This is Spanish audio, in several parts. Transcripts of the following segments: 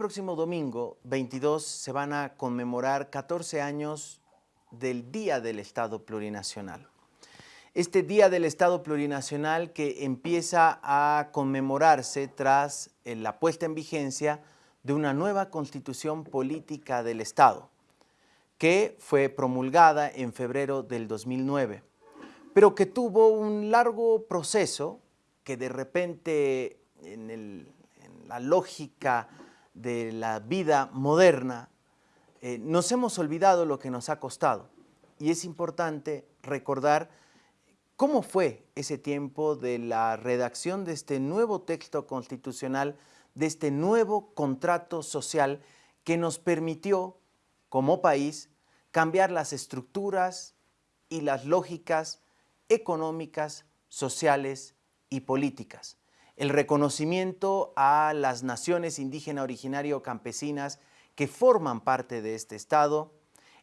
próximo domingo, 22, se van a conmemorar 14 años del Día del Estado Plurinacional. Este Día del Estado Plurinacional que empieza a conmemorarse tras eh, la puesta en vigencia de una nueva Constitución Política del Estado, que fue promulgada en febrero del 2009, pero que tuvo un largo proceso que de repente en, la lógica de la vida moderna, eh, nos hemos olvidado lo que nos ha costado. Y es importante recordar cómo fue ese tiempo de la redacción de este nuevo texto constitucional, de este nuevo contrato social que nos permitió, como país, cambiar las estructuras y las lógicas económicas, sociales y políticas el reconocimiento a las naciones indígena originario campesinas que forman parte de este Estado,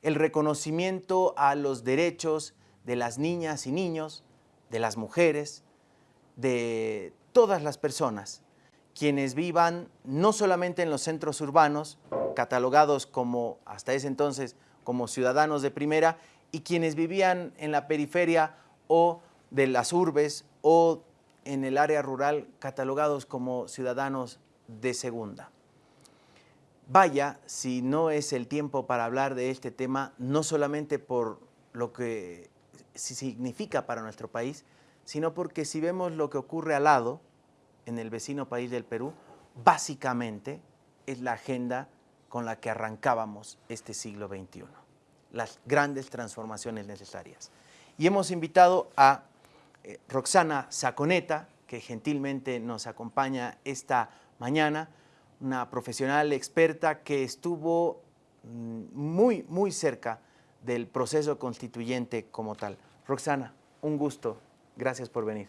el reconocimiento a los derechos de las niñas y niños, de las mujeres, de todas las personas, quienes vivan no solamente en los centros urbanos, catalogados como, hasta ese entonces, como ciudadanos de primera, y quienes vivían en la periferia o de las urbes o en el área rural catalogados como ciudadanos de segunda. Vaya si no es el tiempo para hablar de este tema, no solamente por lo que significa para nuestro país, sino porque si vemos lo que ocurre al lado, en el vecino país del Perú, básicamente es la agenda con la que arrancábamos este siglo XXI, las grandes transformaciones necesarias. Y hemos invitado a eh, Roxana Saconeta, que gentilmente nos acompaña esta mañana, una profesional experta que estuvo mm, muy, muy cerca del proceso constituyente como tal. Roxana, un gusto. Gracias por venir.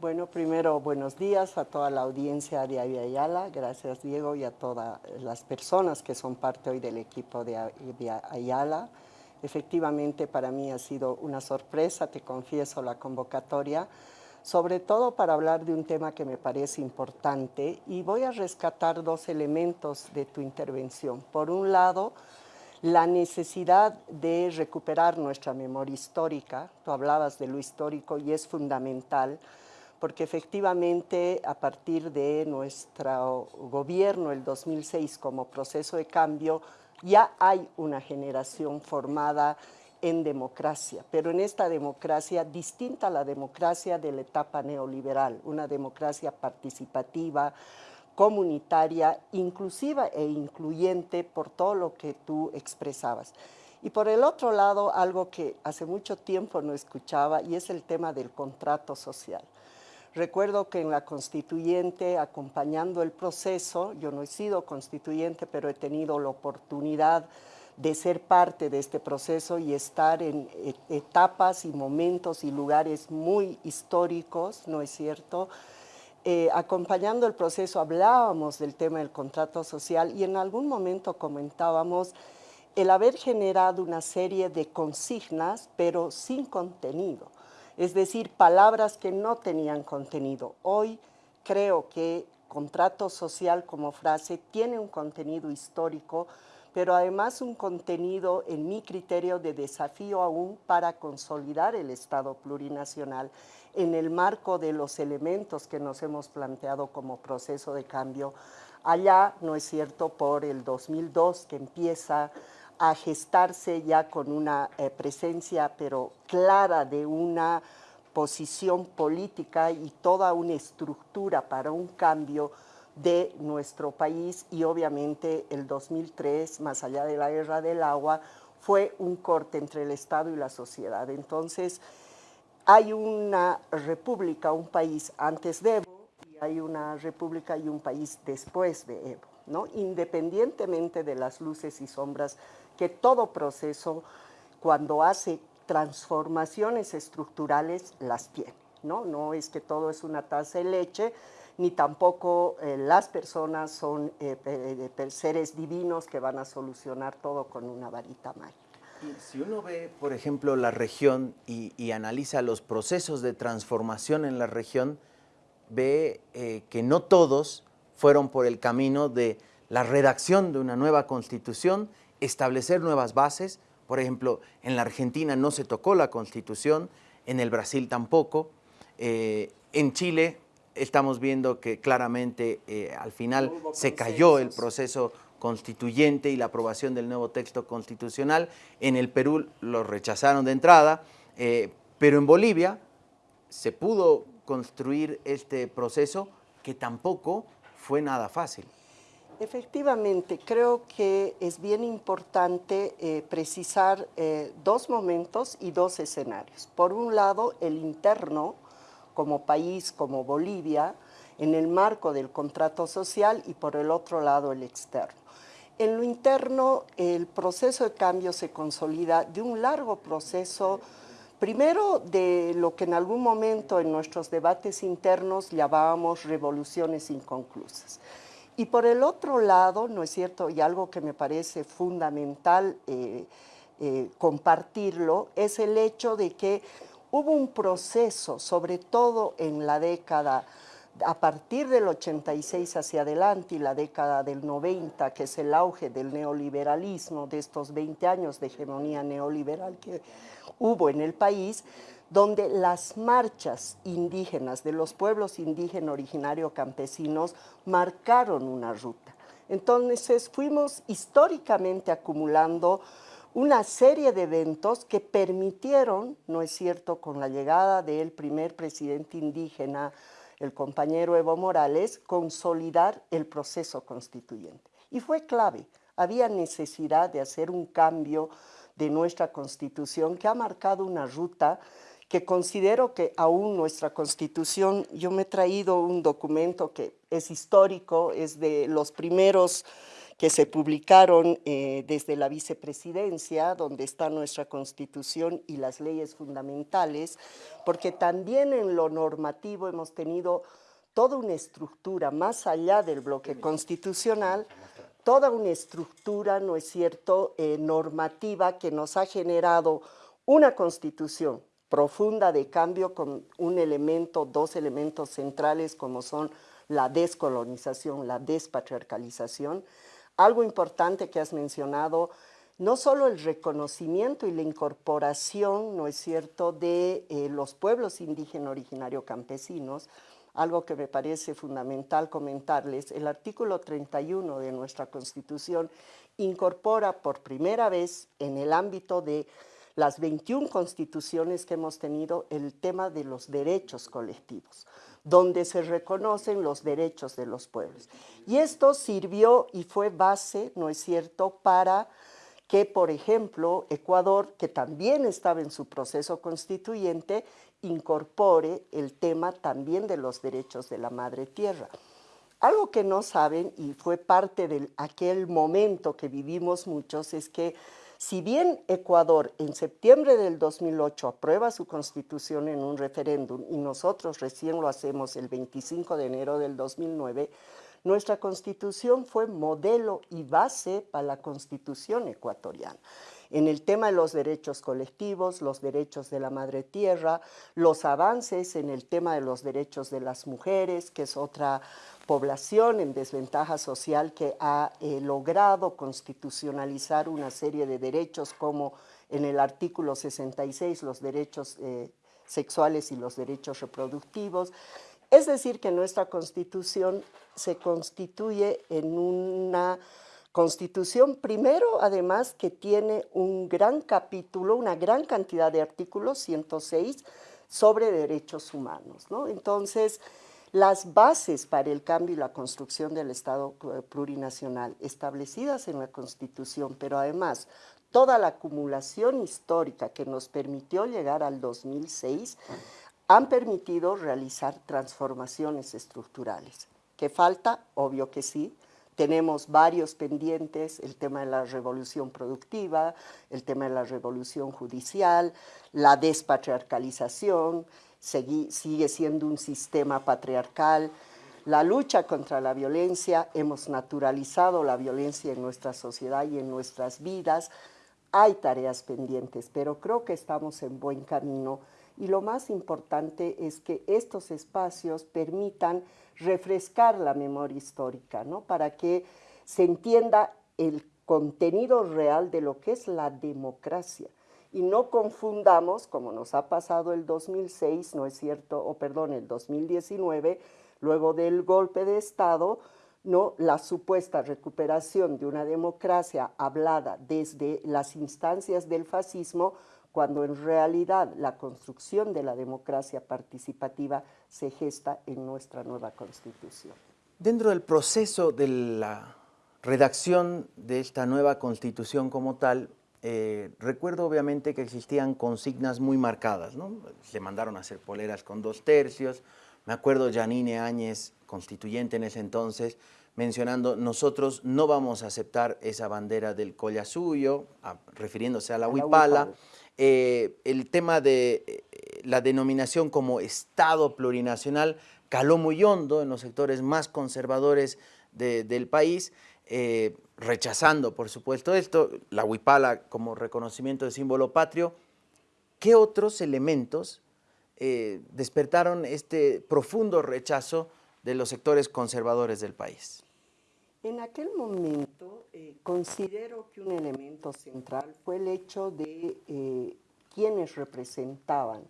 Bueno, primero, buenos días a toda la audiencia de Ayala. Gracias, Diego, y a todas las personas que son parte hoy del equipo de Ayala. Efectivamente, para mí ha sido una sorpresa, te confieso, la convocatoria, sobre todo para hablar de un tema que me parece importante y voy a rescatar dos elementos de tu intervención. Por un lado, la necesidad de recuperar nuestra memoria histórica, tú hablabas de lo histórico y es fundamental, porque efectivamente a partir de nuestro gobierno, el 2006, como proceso de cambio, ya hay una generación formada en democracia, pero en esta democracia distinta a la democracia de la etapa neoliberal, una democracia participativa, comunitaria, inclusiva e incluyente por todo lo que tú expresabas. Y por el otro lado, algo que hace mucho tiempo no escuchaba y es el tema del contrato social. Recuerdo que en la constituyente, acompañando el proceso, yo no he sido constituyente, pero he tenido la oportunidad de ser parte de este proceso y estar en etapas y momentos y lugares muy históricos, ¿no es cierto?, eh, acompañando el proceso hablábamos del tema del contrato social y en algún momento comentábamos el haber generado una serie de consignas, pero sin contenido es decir, palabras que no tenían contenido. Hoy creo que contrato social como frase tiene un contenido histórico, pero además un contenido, en mi criterio, de desafío aún para consolidar el Estado plurinacional en el marco de los elementos que nos hemos planteado como proceso de cambio. Allá, no es cierto, por el 2002 que empieza a gestarse ya con una eh, presencia pero clara de una posición política y toda una estructura para un cambio de nuestro país y obviamente el 2003, más allá de la guerra del agua, fue un corte entre el Estado y la sociedad. Entonces, hay una república, un país antes de Evo, y hay una república y un país después de Evo, ¿no? independientemente de las luces y sombras que todo proceso, cuando hace transformaciones estructurales, las tiene. ¿no? es que todo es una taza de leche, ni tampoco eh, las personas son eh, seres divinos que van a solucionar todo con una varita mágica. si uno ve, por ejemplo, la región y, analiza los procesos de transformación en la región, ve eh, que no todos fueron por el camino de la redacción de una nueva constitución, establecer nuevas bases. Por ejemplo, en la Argentina no se tocó la constitución, en el Brasil tampoco. Eh, en Chile estamos viendo que claramente eh, al final se cayó el proceso constituyente y la aprobación del nuevo texto constitucional. En el Perú lo rechazaron de entrada, eh, pero en Bolivia se pudo construir este proceso que tampoco fue nada fácil. Efectivamente, creo que es bien importante eh, precisar dos momentos y dos escenarios. Por un lado, el interno, como país, como Bolivia, en el marco del contrato social y por el otro lado el externo. En lo interno, el proceso de cambio se consolida de un largo proceso, primero de lo que en algún momento en nuestros debates internos llamábamos revoluciones inconclusas. Y por el otro lado, ¿no es cierto? Y algo que me parece fundamental eh, eh, compartirlo, es el hecho de que hubo un proceso, sobre todo en la década, a partir del 86 hacia adelante y la década del 90, que es el auge del neoliberalismo, de estos 20 años de hegemonía neoliberal que hubo en el país, donde las marchas indígenas de los pueblos indígenas originarios campesinos marcaron una ruta. Entonces fuimos históricamente acumulando una serie de eventos que permitieron, no es cierto, con la llegada del primer presidente indígena, el compañero Evo Morales, consolidar el proceso constituyente. Y fue clave, había necesidad de hacer un cambio de nuestra constitución que ha marcado una ruta que considero que aún nuestra constitución, yo me he traído un documento que es histórico, es de los primeros que se publicaron eh, desde la vicepresidencia, donde está nuestra constitución y las leyes fundamentales, porque también en lo normativo hemos tenido toda una estructura, más allá del bloque constitucional, toda una estructura, ¿no es cierto?, eh, normativa que nos ha generado una constitución profunda de cambio con un elemento, dos elementos centrales como son la descolonización, la despatriarcalización, algo importante que has mencionado, no solo el reconocimiento y la incorporación, ¿no es cierto?, de eh, los pueblos indígenas originarios campesinos, algo que me parece fundamental comentarles, el artículo 31 de nuestra Constitución incorpora por primera vez en el ámbito de las 21 constituciones que hemos tenido el tema de los derechos colectivos donde se reconocen los derechos de los pueblos. Y esto sirvió y fue base, ¿no es cierto?, para que, por ejemplo, Ecuador, que también estaba en su proceso constituyente, incorpore el tema también de los derechos de la madre tierra. Algo que no saben, y fue parte de aquel momento que vivimos muchos, es que si bien Ecuador en septiembre del 2008 aprueba su constitución en un referéndum y nosotros recién lo hacemos el 25 de enero del 2009, nuestra constitución fue modelo y base para la constitución ecuatoriana en el tema de los derechos colectivos, los derechos de la madre tierra, los avances en el tema de los derechos de las mujeres, que es otra población en desventaja social que ha eh, logrado constitucionalizar una serie de derechos como en el artículo 66 los derechos eh, sexuales y los derechos reproductivos. Es decir, que nuestra constitución se constituye en una constitución, primero, además, que tiene un gran capítulo, una gran cantidad de artículos, 106, sobre derechos humanos. ¿no? Entonces, las bases para el cambio y la construcción del Estado plurinacional establecidas en la Constitución, pero además toda la acumulación histórica que nos permitió llegar al 2006, han permitido realizar transformaciones estructurales. ¿Qué falta? Obvio que sí. Tenemos varios pendientes, el tema de la revolución productiva, el tema de la revolución judicial, la despatriarcalización, sigue siendo un sistema patriarcal. La lucha contra la violencia, hemos naturalizado la violencia en nuestra sociedad y en nuestras vidas. Hay tareas pendientes, pero creo que estamos en buen camino y lo más importante es que estos espacios permitan refrescar la memoria histórica, ¿no? Para que se entienda el contenido real de lo que es la democracia. Y no confundamos, como nos ha pasado el 2006, ¿no es cierto? O perdón, el 2019, luego del golpe de Estado, ¿no? la supuesta recuperación de una democracia hablada desde las instancias del fascismo, cuando en realidad la construcción de la democracia participativa se gesta en nuestra nueva Constitución. Dentro del proceso de la redacción de esta nueva constitución como tal, eh, recuerdo obviamente que existían consignas muy marcadas, ¿no? Se mandaron a hacer poleras con dos tercios, me acuerdo Janine Áñez, constituyente en ese entonces, mencionando, nosotros no vamos a aceptar esa bandera del collasuyo, refiriéndose a la, huipala. Eh, el tema de eh, la denominación como Estado plurinacional caló muy hondo en los sectores más conservadores del país, eh, rechazando, por supuesto, esto, la huipala como reconocimiento de símbolo patrio, ¿qué otros elementos despertaron este profundo rechazo de los sectores conservadores del país? En aquel momento eh, considero que un elemento central fue el hecho de quienes representaban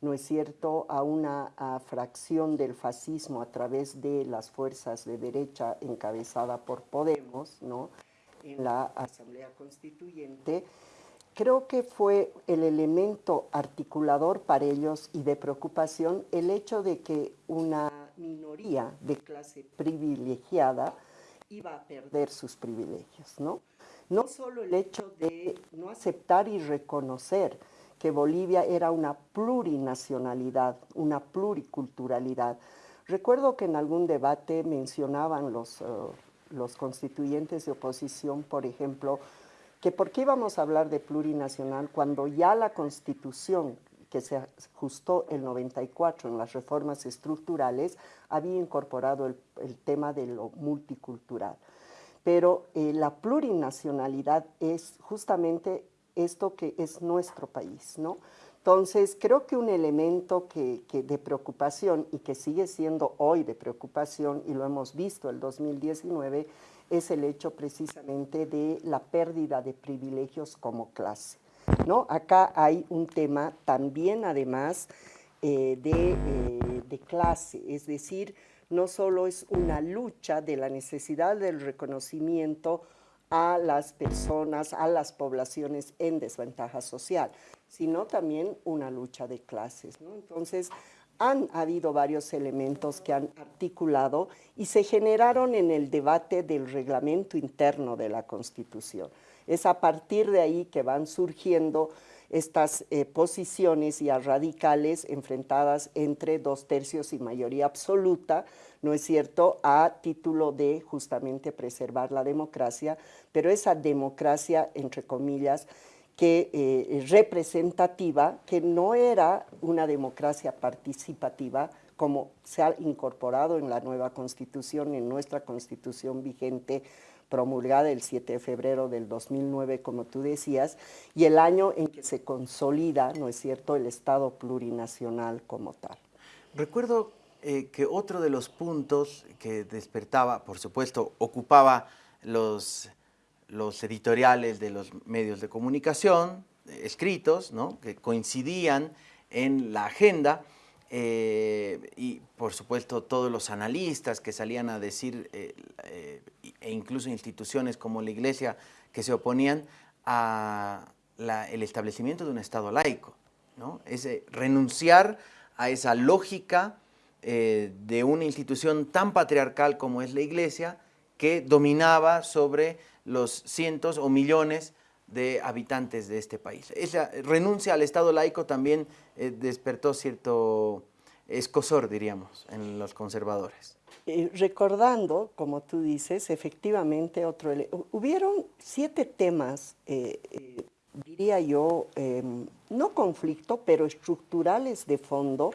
¿no es cierto?, a una fracción del fascismo a través de las fuerzas de derecha encabezada por Podemos, ¿no?, en la Asamblea Constituyente, creo que fue el elemento articulador para ellos y de preocupación el hecho de que una minoría de clase privilegiada iba a perder sus privilegios, ¿no? No solo el hecho de no aceptar y reconocer que Bolivia era una plurinacionalidad, una pluriculturalidad. Recuerdo que en algún debate mencionaban los, eh, los constituyentes de oposición, por ejemplo, que por qué íbamos a hablar de plurinacional cuando ya la constitución que se ajustó el 94 en las reformas estructurales había incorporado el, tema de lo multicultural. Pero eh, la plurinacionalidad es justamente esto que es nuestro país, ¿no? Entonces, creo que un elemento que, de preocupación y que sigue siendo hoy de preocupación, y lo hemos visto el 2019, es el hecho precisamente de la pérdida de privilegios como clase. ¿No? Acá hay un tema también, además, eh, de, eh, de clase, es decir, no solo es una lucha de la necesidad del reconocimiento a las personas, a las poblaciones en desventaja social, sino también una lucha de clases. Entonces, han habido varios elementos que han articulado y se generaron en el debate del reglamento interno de la Constitución. Es a partir de ahí que van surgiendo estas eh, posiciones ya radicales enfrentadas entre dos tercios y mayoría absoluta, ¿no es cierto?, a título de justamente preservar la democracia, pero esa democracia, entre comillas, que eh, representativa, que no era una democracia participativa, como se ha incorporado en la nueva constitución, en nuestra constitución vigente, promulgada el 7 de febrero del 2009, como tú decías, y el año en que se consolida, ¿no es cierto?, el Estado plurinacional como tal. Recuerdo eh, que otro de los puntos que despertaba, por supuesto, ocupaba los, los editoriales de los medios de comunicación, eh, escritos, ¿no? que coincidían en la agenda, eh, y por supuesto todos los analistas que salían a decir, e incluso instituciones como la Iglesia que se oponían a el establecimiento de un Estado laico, ¿no? es renunciar a esa lógica eh, de una institución tan patriarcal como es la Iglesia, que dominaba sobre los cientos o millones de habitantes de este país. Esa renuncia al Estado laico también eh, despertó cierto escosor, diríamos, en los conservadores. Eh, recordando, como tú dices, efectivamente, otro, hubieron siete temas, diría yo, em, no conflicto, pero estructurales de fondo,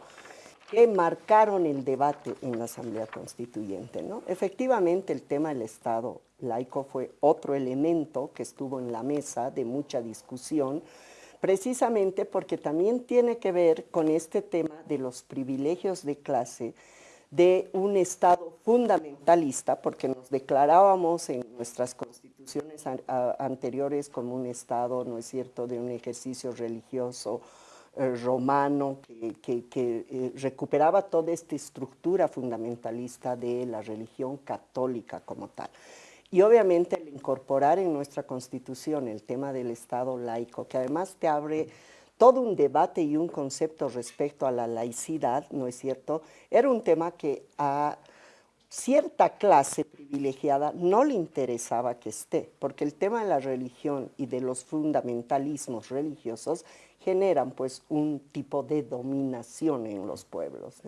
que marcaron el debate en la Asamblea Constituyente. ¿no? Efectivamente, el tema del Estado laico fue otro elemento que estuvo en la mesa de mucha discusión, precisamente porque también tiene que ver con este tema de los privilegios de clase, de un Estado fundamentalista, porque nos declarábamos en nuestras constituciones anteriores como un Estado, ¿no es cierto?, de un ejercicio religioso romano que, eh, recuperaba toda esta estructura fundamentalista de la religión católica como tal. Y obviamente el incorporar en nuestra constitución el tema del Estado laico, que además te abre todo un debate y un concepto respecto a la laicidad, ¿no es cierto? Era un tema que a cierta clase privilegiada no le interesaba que esté, porque el tema de la religión y de los fundamentalismos religiosos generan pues un tipo de dominación en los pueblos.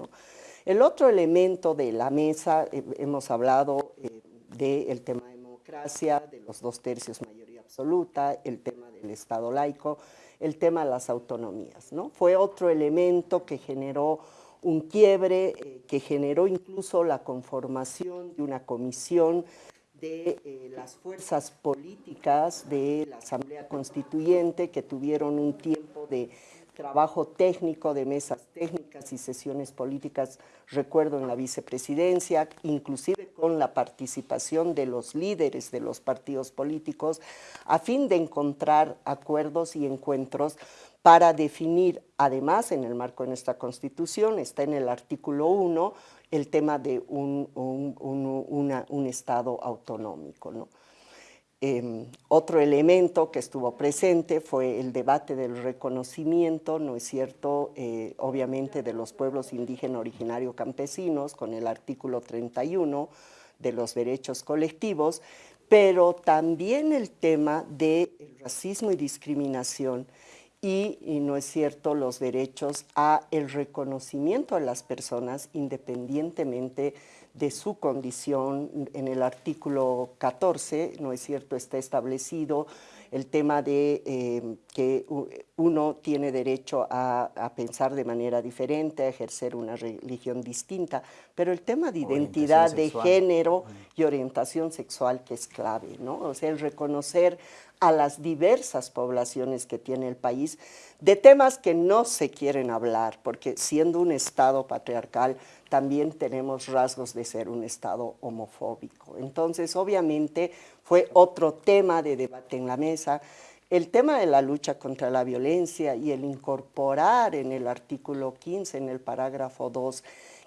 El otro elemento de la mesa, eh, hemos hablado eh, del tema de democracia, de los dos tercios mayoría absoluta, el tema del Estado laico, el tema de las autonomías. ¿no? Fue otro elemento que generó un quiebre, eh, que generó incluso la conformación de una comisión de eh, las fuerzas políticas de la Asamblea Constituyente que tuvieron un tiempo de trabajo técnico de mesas técnicas y sesiones políticas, recuerdo en la vicepresidencia, inclusive con la participación de los líderes de los partidos políticos, a fin de encontrar acuerdos y encuentros para definir, además en el marco de nuestra Constitución, está en el artículo 1, el tema de un, un Estado autonómico. ¿no? Em, otro elemento que estuvo presente fue el debate del reconocimiento, ¿no es cierto?, eh, obviamente de los pueblos indígenas originarios campesinos con el artículo 31 de los derechos colectivos, pero también el tema del racismo y discriminación y, no es cierto, los derechos a el reconocimiento de las personas independientemente de su condición. En el artículo 14, ¿no es cierto?, está establecido el tema de eh, que uno tiene derecho a, pensar de manera diferente, a ejercer una religión distinta, pero el tema de identidad de género y orientación sexual que es clave, ¿no? O sea, el reconocer a las diversas poblaciones que tiene el país, de temas que no se quieren hablar, porque siendo un Estado patriarcal también tenemos rasgos de ser un Estado homofóbico. Entonces, obviamente, fue otro tema de debate en la mesa. El tema de la lucha contra la violencia y el incorporar en el artículo 15, en el parágrafo 2,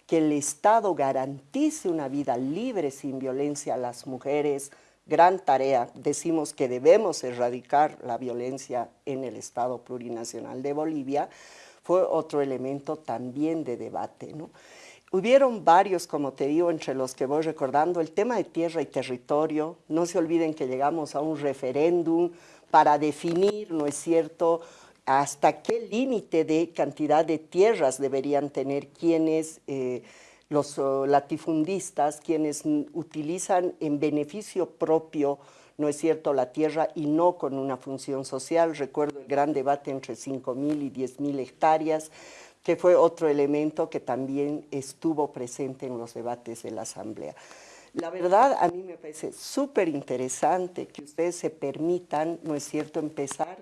que el Estado garantice una vida libre sin violencia a las mujeres, gran tarea. Decimos que debemos erradicar la violencia en el Estado plurinacional de Bolivia, fue otro elemento también de debate. ¿no? Hubieron varios, como te digo, entre los que voy recordando, el tema de tierra y territorio. No se olviden que llegamos a un referéndum para definir, ¿no es cierto?, hasta qué límite de cantidad de tierras deberían tener quienes... Eh, los latifundistas, quienes utilizan en beneficio propio, no es cierto, la tierra y no con una función social. Recuerdo el gran debate entre 5.000 y 10.000 hectáreas, que fue otro elemento que también estuvo presente en los debates de la Asamblea. La verdad, a mí me parece súper interesante que ustedes se permitan, no es cierto, empezar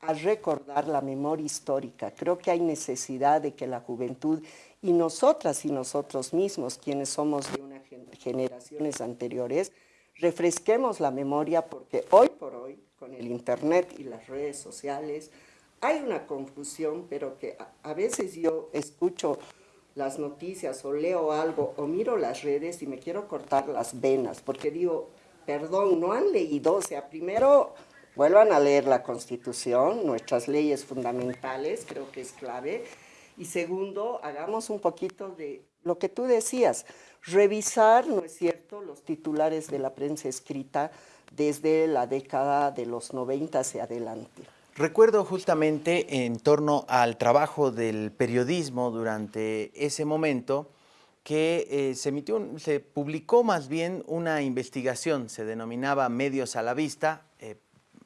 a recordar la memoria histórica. Creo que hay necesidad de que la juventud y nosotras y nosotros mismos, quienes somos de unas generaciones anteriores, refresquemos la memoria porque hoy por hoy, con el internet y las redes sociales, hay una confusión, pero que a, veces yo escucho las noticias o leo algo o miro las redes y me quiero cortar las venas, porque digo, perdón, no han leído, o sea, primero vuelvan a leer la Constitución, nuestras leyes fundamentales, creo que es clave, y segundo, hagamos un poquito de lo que tú decías, revisar, ¿no es cierto?, los titulares de la prensa escrita desde la década de los 90 hacia adelante. Recuerdo justamente en torno al trabajo del periodismo durante ese momento que eh, se, publicó más bien una investigación, se denominaba Medios a la Vista, eh,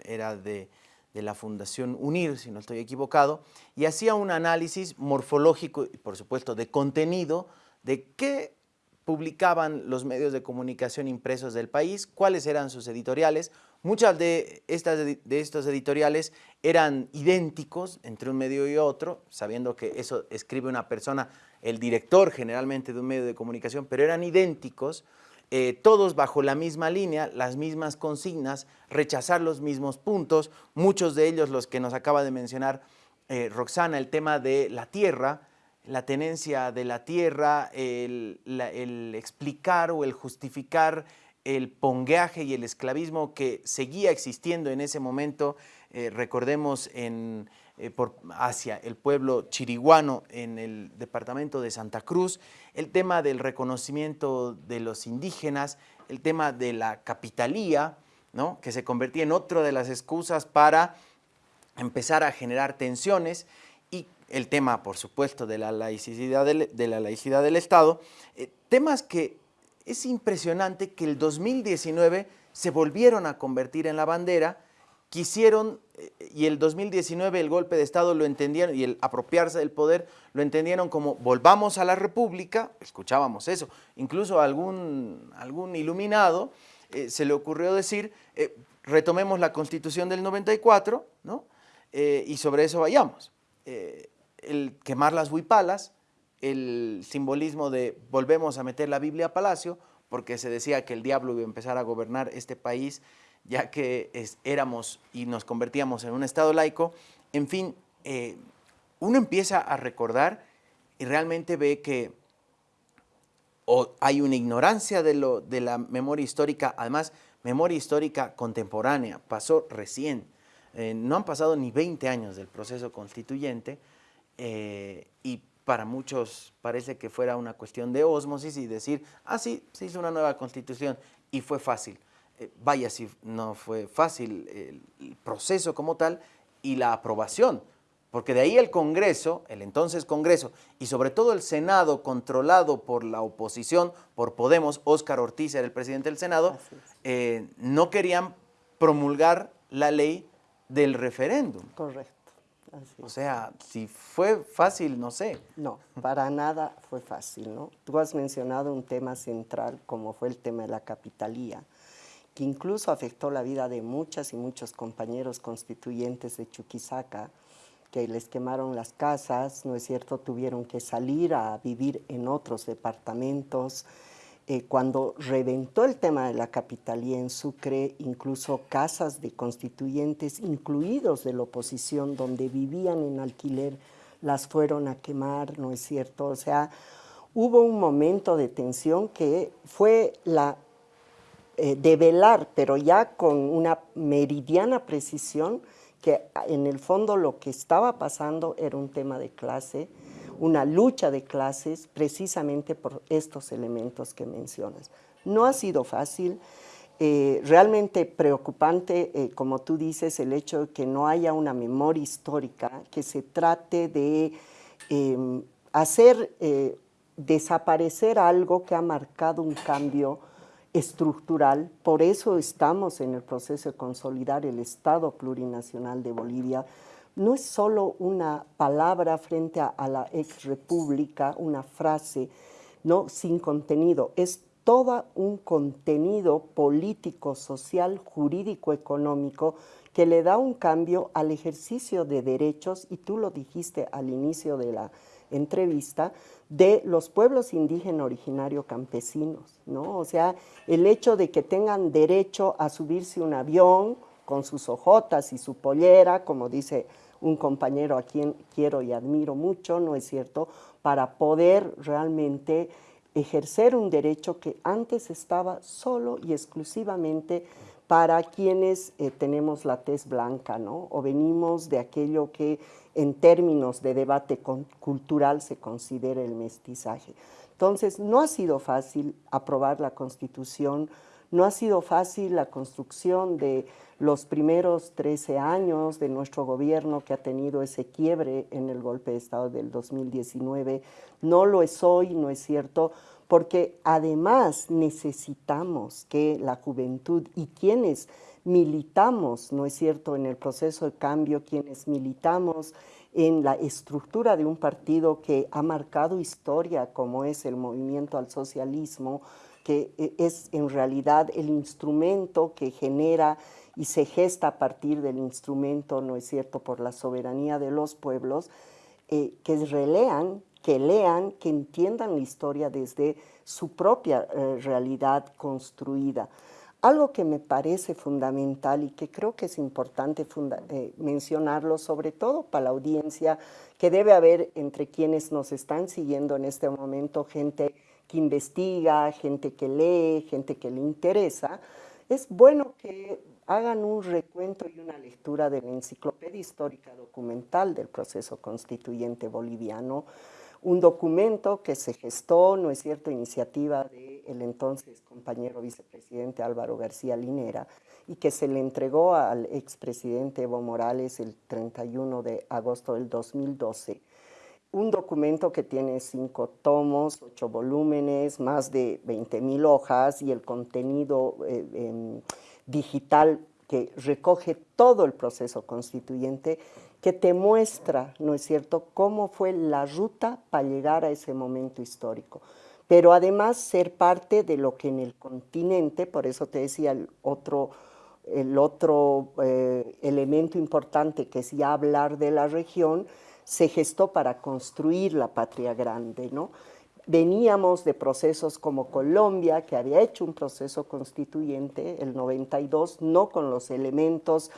era de de la Fundación UNIR, si no estoy equivocado, y hacía un análisis morfológico y por supuesto de contenido de qué publicaban los medios de comunicación impresos del país, cuáles eran sus editoriales. Muchas de, estas, de editoriales eran idénticos entre un medio y otro, sabiendo que eso escribe una persona, el director generalmente de un medio de comunicación, pero eran idénticos, eh, todos bajo la misma línea, las mismas consignas, rechazar los mismos puntos, muchos de ellos los que nos acaba de mencionar eh, Roxana, el tema de la tierra, la tenencia de la tierra, el, explicar o el justificar el pongueaje y el esclavismo que seguía existiendo en ese momento, eh, recordemos en, eh, por, hacia el pueblo chiriguano en el departamento de Santa Cruz, el tema del reconocimiento de los indígenas, el tema de la capitalía, ¿no? que se convertía en otra de las excusas para empezar a generar tensiones y el tema, por supuesto, de la laicidad del, de la laicidad del Estado, eh, temas que es impresionante que el 2019 se volvieron a convertir en la bandera, quisieron, eh, y el 2019 el golpe de Estado lo entendieron, y el apropiarse del poder lo entendieron como volvamos a la república, escuchábamos eso, incluso algún, algún iluminado eh, se le ocurrió decir, retomemos la constitución del 94, ¿no? y sobre eso vayamos el quemar las huipalas, el simbolismo de volvemos a meter la Biblia a palacio, porque se decía que el diablo iba a empezar a gobernar este país, ya que éramos y nos convertíamos en un Estado laico. En fin, eh, uno empieza a recordar y realmente ve que hay una ignorancia de, lo, de la memoria histórica, además, memoria histórica contemporánea, pasó recién. Eh, no han pasado ni 20 años del proceso constituyente, eh, para muchos parece que fuera una cuestión de osmosis y decir, ah, sí, se hizo una nueva constitución y fue fácil. Eh, vaya si no fue fácil el, proceso como tal y la aprobación, porque de ahí el Congreso, el entonces Congreso, y sobre todo el Senado controlado por la oposición, por Podemos, Óscar Ortiz era el presidente del Senado, eh, no querían promulgar la ley del referéndum. Correcto. O sea, si fue fácil, no sé. No, para nada fue fácil, ¿no? Tú has mencionado un tema central como fue el tema de la capitalía, que incluso afectó la vida de muchas y muchos compañeros constituyentes de Chuquisaca, que les quemaron las casas, ¿no es cierto? Tuvieron que salir a vivir en otros departamentos, eh, cuando reventó el tema de la capitalía en Sucre, incluso casas de constituyentes, incluidos de la oposición, donde vivían en alquiler, las fueron a quemar, ¿no es cierto? O sea, hubo un momento de tensión que fue la eh, de velar, pero ya con una meridiana precisión, que en el fondo lo que estaba pasando era un tema de clase, una lucha de clases precisamente por estos elementos que mencionas. No ha sido fácil, eh, realmente preocupante, eh, como tú dices, el hecho de que no haya una memoria histórica, que se trate de em, hacer eh, desaparecer algo que ha marcado un cambio estructural, por eso estamos en el proceso de consolidar el Estado plurinacional de Bolivia, no es solo una palabra frente a, la ex república, una frase, no sin contenido, es todo un contenido político, social, jurídico, económico que le da un cambio al ejercicio de derechos, y tú lo dijiste al inicio de la entrevista, de los pueblos indígenas originarios campesinos, ¿no? O sea, el hecho de que tengan derecho a subirse un avión con sus ojotas y su pollera, como dice un compañero a quien quiero y admiro mucho, ¿no es cierto?, para poder realmente ejercer un derecho que antes estaba solo y exclusivamente para quienes eh, tenemos la tez blanca, ¿no? O venimos de aquello que en términos de debate cultural se considera el mestizaje. Entonces, no ha sido fácil aprobar la Constitución, no ha sido fácil la construcción de los primeros 13 años de nuestro gobierno que ha tenido ese quiebre en el golpe de Estado del 2019. No lo es hoy, no es cierto, porque además necesitamos que la juventud y quienes militamos, ¿no es cierto?, en el proceso de cambio, quienes militamos en la estructura de un partido que ha marcado historia como es el movimiento al socialismo, que eh, es en realidad el instrumento que genera y se gesta a partir del instrumento, ¿no es cierto?, por la soberanía de los pueblos, eh, que relean, que lean, que entiendan la historia desde su propia eh, realidad construida. Algo que me parece fundamental y que creo que es importante eh, mencionarlo, sobre todo para la audiencia, que debe haber entre quienes nos están siguiendo en este momento gente que investiga, gente que lee, gente que le interesa, es bueno que hagan un recuento y una lectura de la enciclopedia histórica documental del proceso constituyente boliviano, un documento que se gestó, no es cierto, iniciativa del entonces compañero vicepresidente Álvaro García Linera y que se le entregó al expresidente Evo Morales el 31 de agosto del 2012. Un documento que tiene cinco tomos, ocho volúmenes, más de 20 mil hojas y el contenido eh, digital que recoge todo el proceso constituyente que te muestra, ¿no es cierto?, cómo fue la ruta para llegar a ese momento histórico. Pero además ser parte de lo que en el continente, por eso te decía el otro, el otro eh, elemento importante que es ya hablar de la región, se gestó para construir la patria grande, ¿no? Veníamos de procesos como Colombia, que había hecho un proceso constituyente, el 92, no con los elementos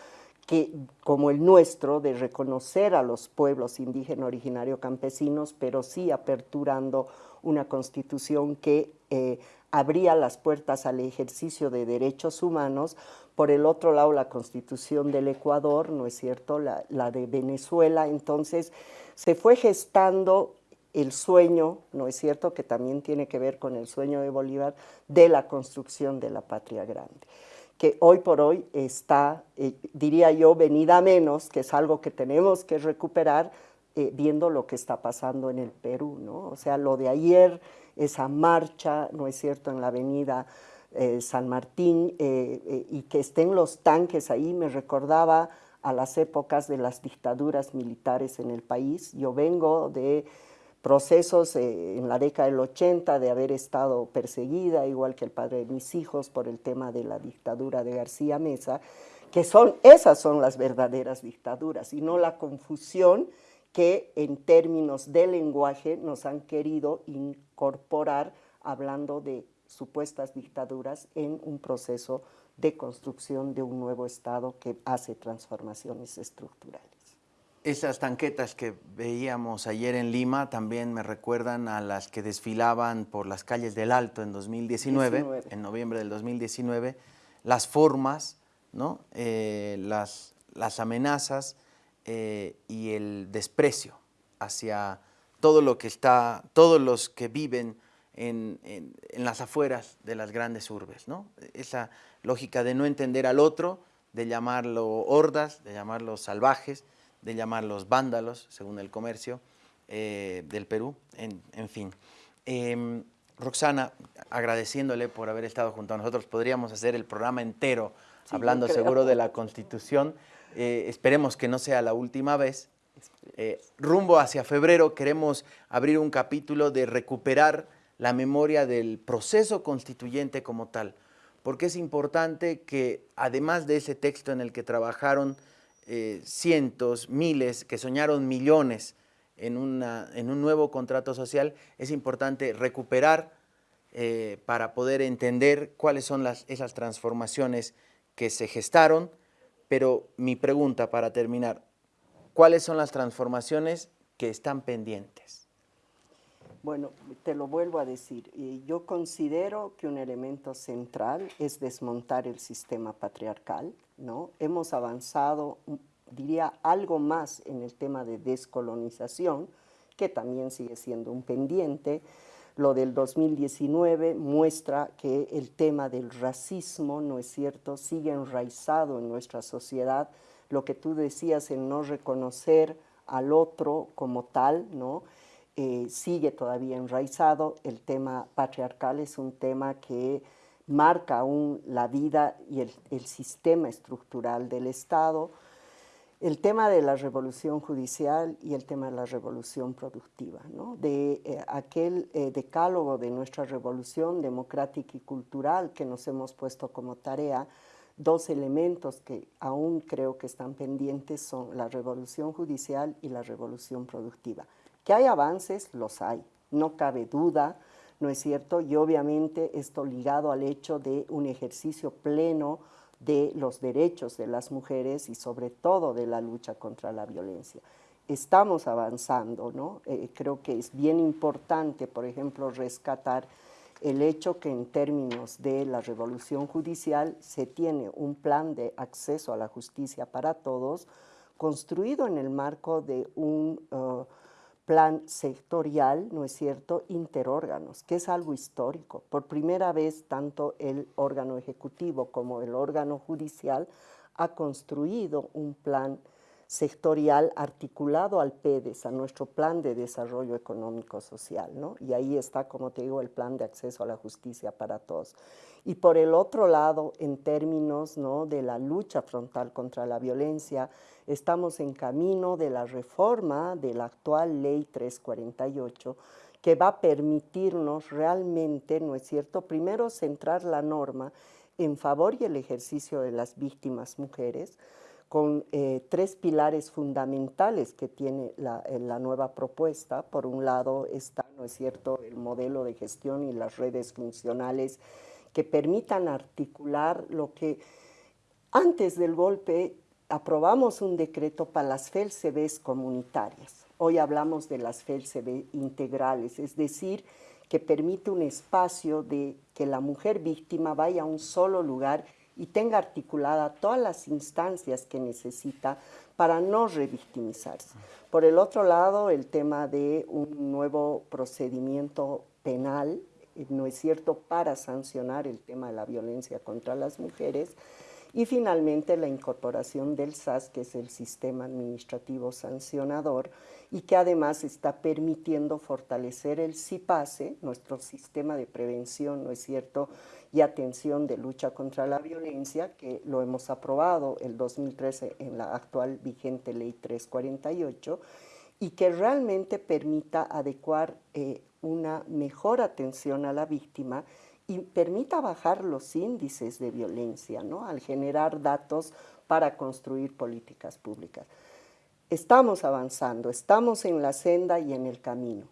que, como el nuestro, de reconocer a los pueblos indígenas originarios campesinos, pero sí aperturando una constitución que eh, abría las puertas al ejercicio de derechos humanos. Por el otro lado, la constitución del Ecuador, ¿no es cierto?, la, la de Venezuela. Entonces, se fue gestando el sueño, ¿no es cierto?, que también tiene que ver con el sueño de Bolívar, de la construcción de la patria grande que hoy por hoy está, eh, diría yo, venida menos, que es algo que tenemos que recuperar eh, viendo lo que está pasando en el Perú, ¿no? O sea, lo de ayer, esa marcha, ¿no es cierto?, en la avenida eh, San Martín, y que estén los tanques ahí, me recordaba a las épocas de las dictaduras militares en el país. Yo vengo de procesos eh, en la década del 80 de haber estado perseguida, igual que el padre de mis hijos, por el tema de la dictadura de García Mesa, que son, esas son las verdaderas dictaduras y no la confusión que en términos de lenguaje nos han querido incorporar hablando de supuestas dictaduras en un proceso de construcción de un nuevo Estado que hace transformaciones estructurales. Esas tanquetas que veíamos ayer en Lima también me recuerdan a las que desfilaban por las calles del Alto en 2019, en noviembre del 2019, las formas, ¿no? Eh, las, las, amenazas eh, y el desprecio hacia todo lo que está, todos los que viven en, en, en, las afueras de las grandes urbes, ¿no? Esa lógica de no entender al otro, de llamarlo hordas, de llamarlo salvajes, de llamarlos vándalos, según el comercio eh, del Perú, en, fin. Em, Roxana, agradeciéndole por haber estado junto a nosotros, podríamos hacer el programa entero hablando seguro de la Constitución. Eh, esperemos que no sea la última vez. Eh, rumbo hacia febrero queremos abrir un capítulo de recuperar la memoria del proceso constituyente como tal, porque es importante que además de ese texto en el que trabajaron eh, cientos, miles, que soñaron millones en, en, un nuevo contrato social, es importante recuperar eh, para poder entender cuáles son las, esas transformaciones que se gestaron, pero mi pregunta para terminar, ¿cuáles son las transformaciones que están pendientes? Bueno, te lo vuelvo a decir, yo considero que un elemento central es desmontar el sistema patriarcal, ¿no? Hemos avanzado, diría, algo más en el tema de descolonización, que también sigue siendo un pendiente. Lo del 2019 muestra que el tema del racismo, ¿no es cierto?, sigue enraizado en nuestra sociedad. Lo que tú decías, en no reconocer al otro como tal, ¿no?, eh, sigue todavía enraizado. El tema patriarcal es un tema que marca aún la vida y el, sistema estructural del Estado. el tema de la revolución judicial y el tema de la revolución productiva, ¿no? de eh, aquel eh, decálogo de nuestra revolución democrática y cultural que nos hemos puesto como tarea, dos elementos que aún creo que están pendientes son la revolución judicial y la revolución productiva. Que hay avances, los hay, no cabe duda, ¿no es cierto? Y obviamente esto ligado al hecho de un ejercicio pleno de los derechos de las mujeres y sobre todo de la lucha contra la violencia. Estamos avanzando, ¿no? Eh, creo que es bien importante, por ejemplo, rescatar el hecho que en términos de la revolución judicial se tiene un plan de acceso a la justicia para todos construido en el marco de un uh, plan sectorial, ¿no es cierto?, interórganos, que es algo histórico. Por primera vez, tanto el órgano ejecutivo como el órgano judicial ha construido un plan sectorial articulado al PEDES, a nuestro plan de desarrollo económico social, ¿no? Y ahí está, como te digo, el plan de acceso a la justicia para todos. Y por el otro lado, en términos ¿no? de la lucha frontal contra la violencia, estamos en camino de la reforma de la actual Ley 348, que va a permitirnos realmente, ¿no es cierto?, primero centrar la norma en favor y el ejercicio de las víctimas mujeres, con eh, tres pilares fundamentales que tiene la, eh, la, nueva propuesta. Por un lado está, ¿no es cierto?, el modelo de gestión y las redes funcionales que permitan articular lo que antes del golpe aprobamos un decreto para las FELCBs comunitarias. Hoy hablamos de las FELCB integrales, es decir, que permite un espacio de que la mujer víctima vaya a un solo lugar y tenga articulada todas las instancias que necesita para no revictimizarse. Por el otro lado, el tema de un nuevo procedimiento penal, eh, no es cierto, para sancionar el tema de la violencia contra las mujeres, y finalmente la incorporación del SAS, que es el Sistema Administrativo Sancionador, y que además está permitiendo fortalecer el CIPASE, nuestro sistema de prevención, ¿no es cierto?, y atención de lucha contra la violencia, que lo hemos aprobado el 2013 en la actual vigente Ley 348, y que realmente permita adecuar eh, una mejor atención a la víctima y permita bajar los índices de violencia, ¿no? al generar datos para construir políticas públicas. Estamos avanzando, estamos en la senda y en el camino.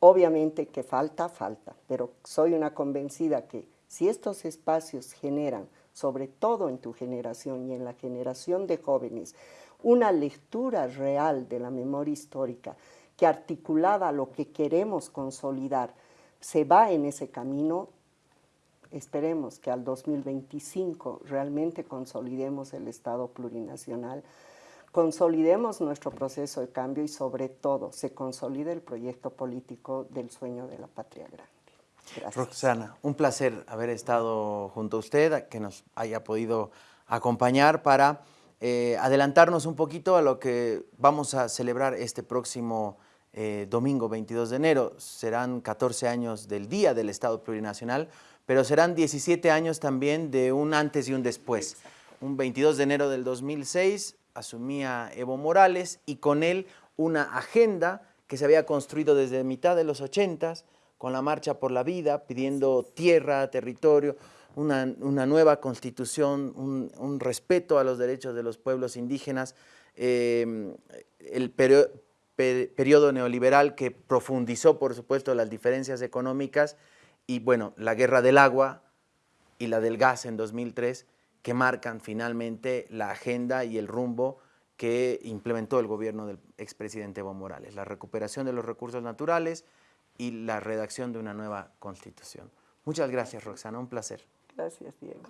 Obviamente que falta, falta, pero soy una convencida que si estos espacios generan, sobre todo en tu generación y en la generación de jóvenes, una lectura real de la memoria histórica que articulada a lo que queremos consolidar se va en ese camino, esperemos que al 2025 realmente consolidemos el Estado plurinacional, consolidemos nuestro proceso de cambio y sobre todo se consolide el proyecto político del sueño de la patria grande. Gracias. Roxana, un placer haber estado junto a usted, que nos haya podido acompañar para eh, adelantarnos un poquito a lo que vamos a celebrar este próximo eh, domingo 22 de enero. Serán 14 años del Día del Estado Plurinacional, pero serán 17 años también de un antes y un después. Un 22 de enero del 2006 asumía Evo Morales y con él una agenda que se había construido desde mitad de los 80s con la Marcha por la Vida, pidiendo tierra, territorio, una, nueva constitución, un, respeto a los derechos de los pueblos indígenas, eh, el periodo neoliberal que profundizó, por supuesto, las diferencias económicas y, bueno, la guerra del agua y la del gas en 2003, que marcan finalmente la agenda y el rumbo que implementó el gobierno del expresidente Evo Morales, la recuperación de los recursos naturales, y la redacción de una nueva constitución. Muchas gracias, Roxana, un placer. Gracias, Diego.